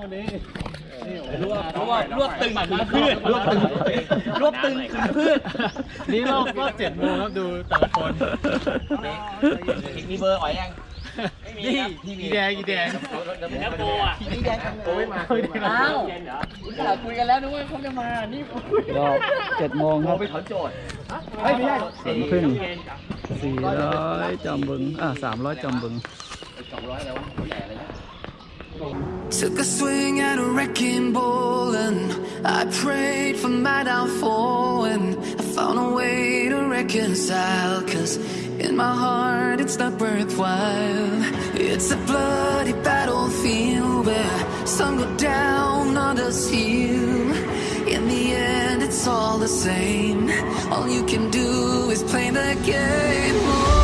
วันนี้รวบรวบรวบตึงขึ้นพืชรวบตึงรวบตึงขึ้นพืชนี่รอบก็เจ็ดโมงครับดูแต่ละคนมีเบอร์อ๋อยยังนี่อีแดงอีแดงแล้วโบอะอีแดงโอ้ยมาอ้าวอุตส่าคุยกันแล้วนึกว่าเขาจะมา นี่รอบเจ็ดโมงครับไปถอนโจทย์เฮ้ยไม่ใช่สามครึ่งสี่ร้อยจอมบึง อะสามร้อยจอมบึงสองร้อยแล้ววะใหญ่เลยนะ Took a swing at a wrecking ball and I prayed for my downfall and I found a way to reconcile. Cause in my heart it's not worthwhile. It's a bloody battlefield where some go down, others heal. In the end it's all the same. All you can do is play the game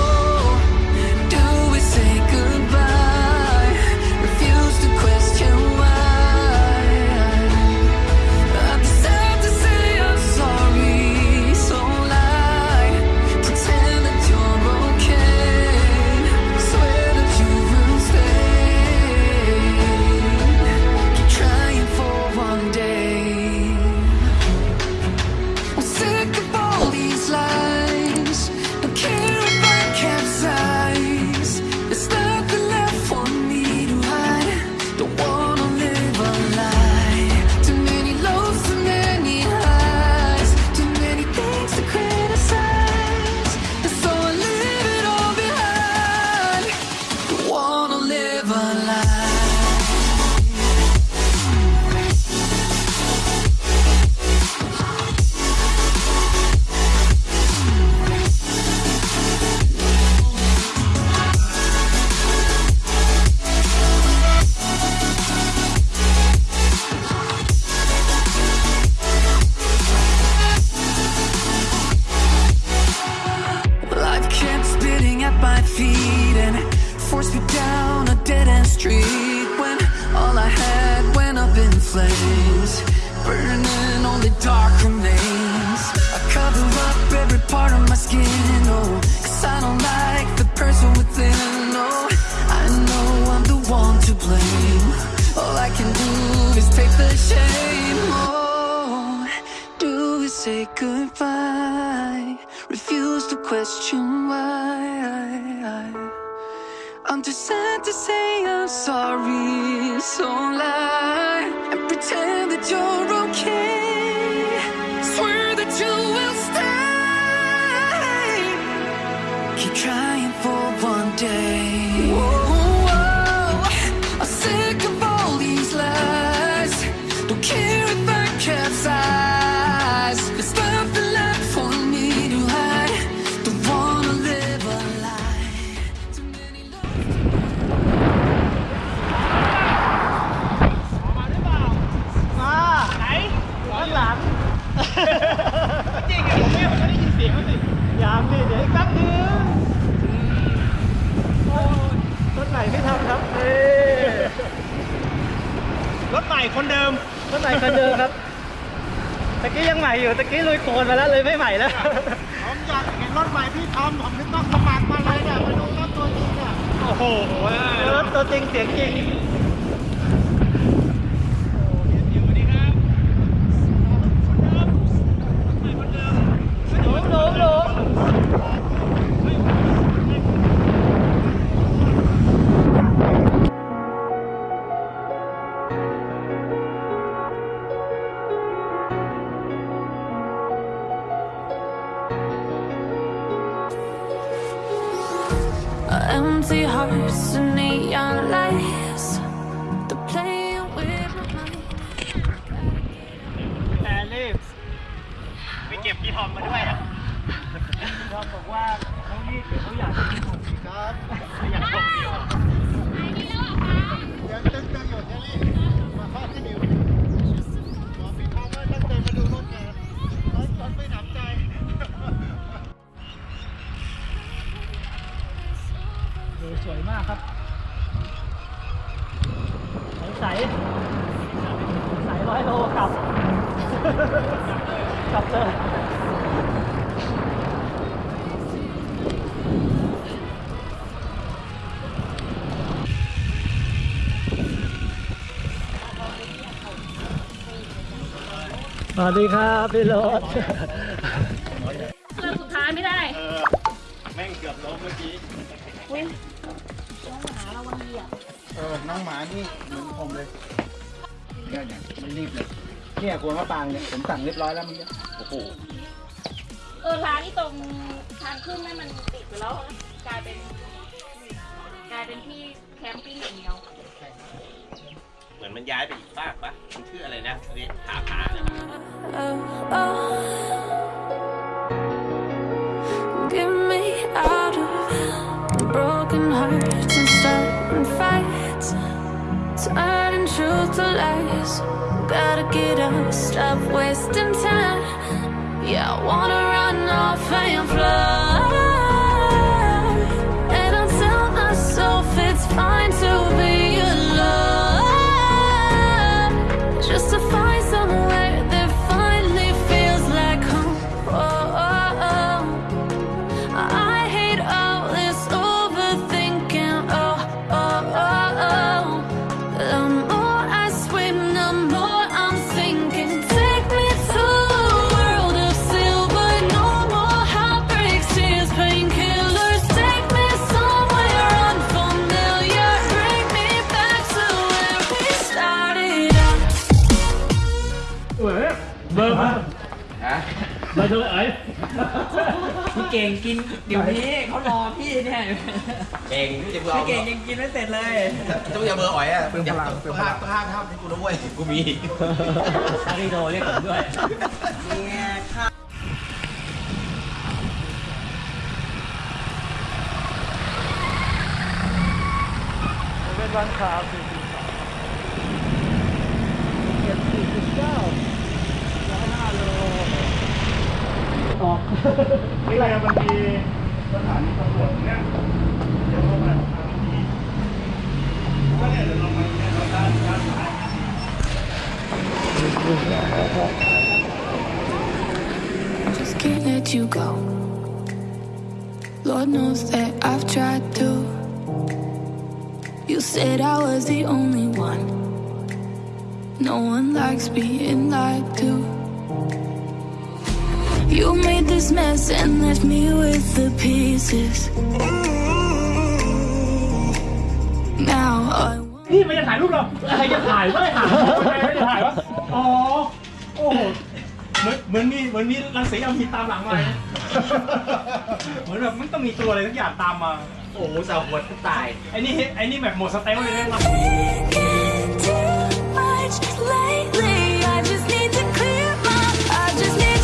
my feet and forced me down a dead end street when all I had went up in flames, burning only dark remains. I cover up every part of my skin, oh, cause I don't like the person within, oh, I know I'm the one to blame. All I can do is take the shame, oh, do we say goodbye? Question why. I'm too sad to say I'm sorry, so lie and pretend that you're okay. Swear that you will stay. Keep trying for one day. คนเดิมรถใหม่คนเดิมครับตะกี้ยังใหม่อยู่ตะกี้ลุยโคลนมาแล้วเลยไม่ใหม่แล้วผมอยากเห็นรถใหม่พี่ทำผมไม่ต้องสมัครมาเลยเนี่ยมาดูรถตัวจริงเนี่ยโอ้โหรถตัวจริงเสียงจริง life. สายสายร้อยโลกลับกลับเจอสวัสดีครับพี่รถเรื่องสุดท้ายไม่ได้ แม่งเกือบล้มเมื่อกี้ เออ น้องหมานี่เหมือนผมเลยเนี่ยเนี่ยมันรีบเลย เนี่ยกลัวมะปางเนี่ย ผมสั่งเรียบร้อยแล้วเมันเนี่ยโอ้โห เออร้านที่ตรงทางขึ้นนั่นมันปิดไปแล้วกลายเป็น กลายเป็นที่แคมปิ้งอย่างเดียวเหมือนมันย้ายไปอีกฝากปะมันชื่ออะไรนะเรียกผาผาเลย Oh, oh. Truth to lies. Gotta get up, stop wasting time. Yeah, I wanna run off and fly. เบอร์เท่าไหร่พี่เก่งกินเดี๋ยวนี้เขารอพี่เนี่ยเก่งที่จะเบอร์พี่เก่งยังกินไม่เสร็จเลยต้องอย่าเบอร์อ๋อยอะเป็นพลังเป็นพลังห้ามห้ามให้กูนะเว้ยกูมีอาริโดเรียกผมด้วยเนี่ยค่ะเป็นวันขาวสี่ ออก นี่อะไรมันมีสถานีตำรวจเนี่ยเดี๋ยวเราไปทางนี้ก็เนี่ยเดี๋ยวเราไปเนี่ยเราด้านด้านซ้าย just can't let you go. Lord knows that I've tried to. You said I was the only one. No one likes being lied to. You made this mess and left me with the pieces. Now I. นี่ไม่ได้ถ่ายรูปเราใครจะถ่ายก็ได้ถ่ายไม่จะถ่ายวะอ๋อ โอ้โหเหมือนเหมือนมีเหมือนมีรังสีอำมีตามหลังมาเลยเหมือนแบบมันต้องมีตัวอะไรสักอย่างตามมา โอ้โหสาวหัวตาย ไอ้นี่ไอ้นี่แบบหมดสเต็ปเลยนะครับ I just need to clear my, I just need.